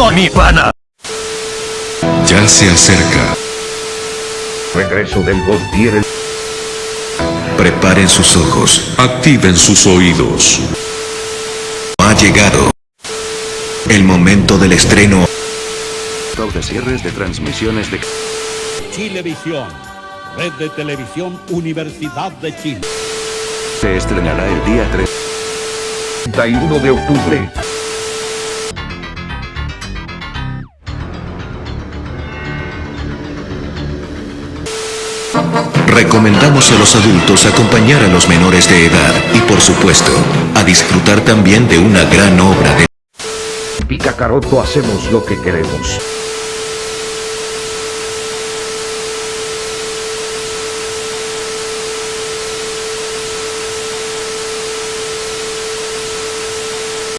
Naruto, mi pana. Ya se acerca. Regreso del God Tier. Preparen sus ojos. Activen sus oídos. Ha llegado. El momento del estreno. de cierres de transmisiones de... Chilevisión, red de televisión Universidad de Chile. Se estrenará el día 3. 31 de octubre. Recomendamos a los adultos acompañar a los menores de edad y por supuesto, a disfrutar también de una gran obra de... Pica Caroto hacemos lo que queremos.